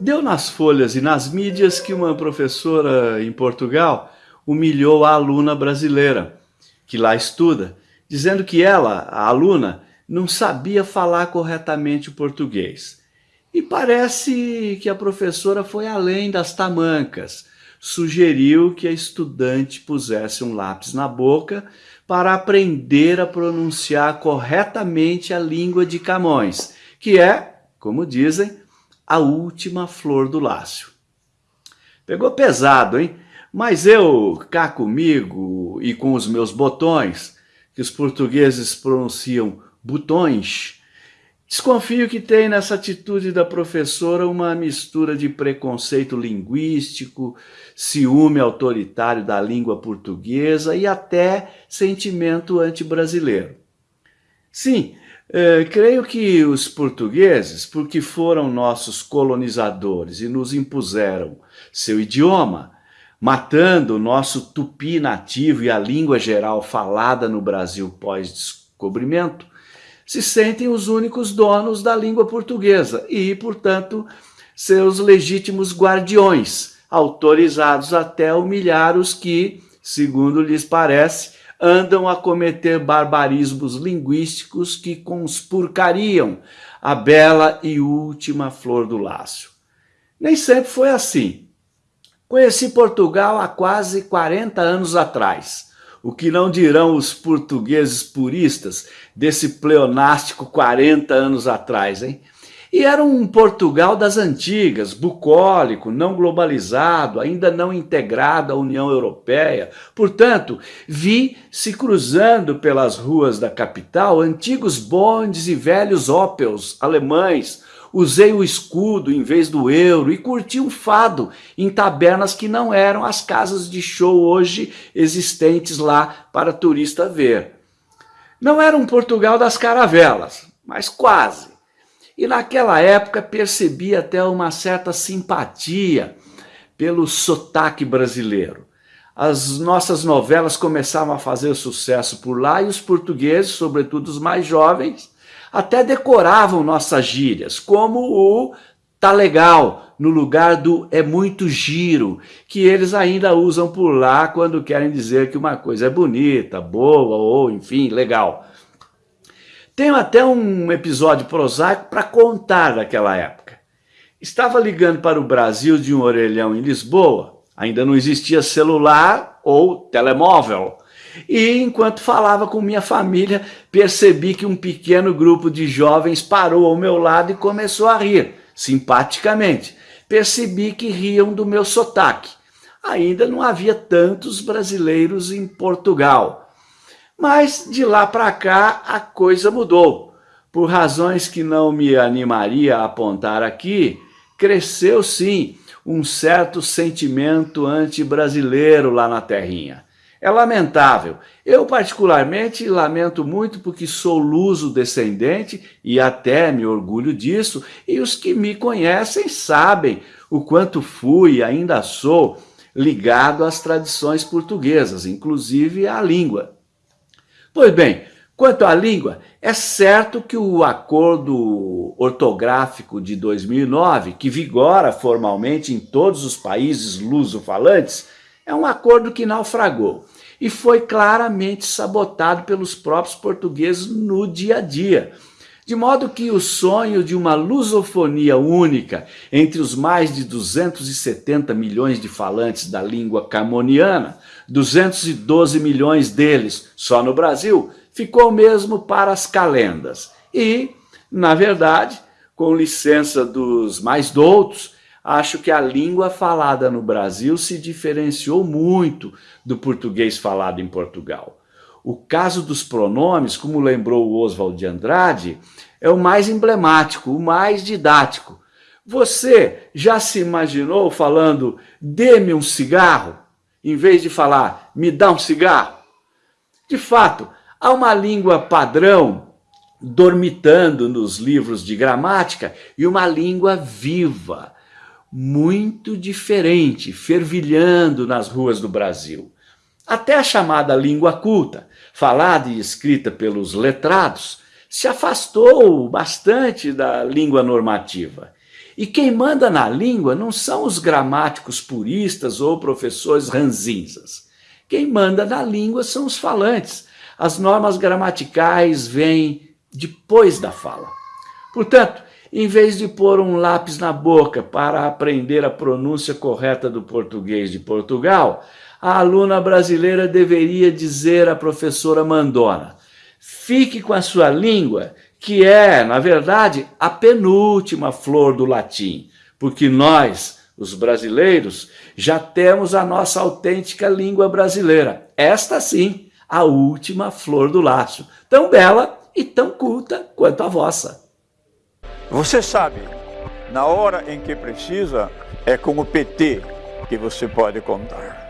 Deu nas folhas e nas mídias que uma professora em Portugal humilhou a aluna brasileira, que lá estuda, dizendo que ela, a aluna, não sabia falar corretamente o português. E parece que a professora foi além das tamancas, sugeriu que a estudante pusesse um lápis na boca para aprender a pronunciar corretamente a língua de Camões, que é, como dizem, a última flor do Lácio. Pegou pesado, hein? Mas eu, cá comigo e com os meus botões, que os portugueses pronunciam botões, desconfio que tem nessa atitude da professora uma mistura de preconceito linguístico, ciúme autoritário da língua portuguesa e até sentimento anti-brasileiro. Sim, é, creio que os portugueses, porque foram nossos colonizadores e nos impuseram seu idioma, matando o nosso tupi nativo e a língua geral falada no Brasil pós-descobrimento, se sentem os únicos donos da língua portuguesa e, portanto, seus legítimos guardiões, autorizados até humilhar os que, segundo lhes parece, andam a cometer barbarismos linguísticos que conspurcariam a bela e última flor do Lácio. Nem sempre foi assim. Conheci Portugal há quase 40 anos atrás. O que não dirão os portugueses puristas desse pleonástico 40 anos atrás, hein? E era um Portugal das antigas, bucólico, não globalizado, ainda não integrado à União Europeia. Portanto, vi se cruzando pelas ruas da capital antigos bondes e velhos Opels alemães. Usei o escudo em vez do euro e curti um fado em tabernas que não eram as casas de show hoje existentes lá para turista ver. Não era um Portugal das caravelas, mas quase. E naquela época percebi até uma certa simpatia pelo sotaque brasileiro. As nossas novelas começavam a fazer sucesso por lá e os portugueses, sobretudo os mais jovens, até decoravam nossas gírias, como o tá legal, no lugar do é muito giro, que eles ainda usam por lá quando querem dizer que uma coisa é bonita, boa ou, enfim, legal. Tenho até um episódio prosaico para contar daquela época. Estava ligando para o Brasil de um orelhão em Lisboa, ainda não existia celular ou telemóvel. E enquanto falava com minha família, percebi que um pequeno grupo de jovens parou ao meu lado e começou a rir, simpaticamente. Percebi que riam do meu sotaque. Ainda não havia tantos brasileiros em Portugal. Mas de lá para cá a coisa mudou. Por razões que não me animaria a apontar aqui, cresceu sim um certo sentimento anti-brasileiro lá na terrinha. É lamentável. Eu particularmente lamento muito porque sou luso-descendente e até me orgulho disso, e os que me conhecem sabem o quanto fui e ainda sou ligado às tradições portuguesas, inclusive à língua. Pois bem, quanto à língua, é certo que o acordo ortográfico de 2009, que vigora formalmente em todos os países luso-falantes, é um acordo que naufragou e foi claramente sabotado pelos próprios portugueses no dia a dia. De modo que o sonho de uma lusofonia única entre os mais de 270 milhões de falantes da língua camoniana 212 milhões deles só no Brasil, ficou mesmo para as calendas. E, na verdade, com licença dos mais doutos, acho que a língua falada no Brasil se diferenciou muito do português falado em Portugal. O caso dos pronomes, como lembrou o Oswald de Andrade, é o mais emblemático, o mais didático. Você já se imaginou falando dê-me um cigarro? em vez de falar, me dá um cigarro? De fato, há uma língua padrão dormitando nos livros de gramática e uma língua viva, muito diferente, fervilhando nas ruas do Brasil. Até a chamada língua culta, falada e escrita pelos letrados, se afastou bastante da língua normativa. E quem manda na língua não são os gramáticos puristas ou professores ranzinzas. Quem manda na língua são os falantes. As normas gramaticais vêm depois da fala. Portanto, em vez de pôr um lápis na boca para aprender a pronúncia correta do português de Portugal, a aluna brasileira deveria dizer à professora Mandona, fique com a sua língua, que é, na verdade, a penúltima flor do latim, porque nós, os brasileiros, já temos a nossa autêntica língua brasileira. Esta sim, a última flor do laço, tão bela e tão culta quanto a vossa. Você sabe, na hora em que precisa, é com o PT que você pode contar.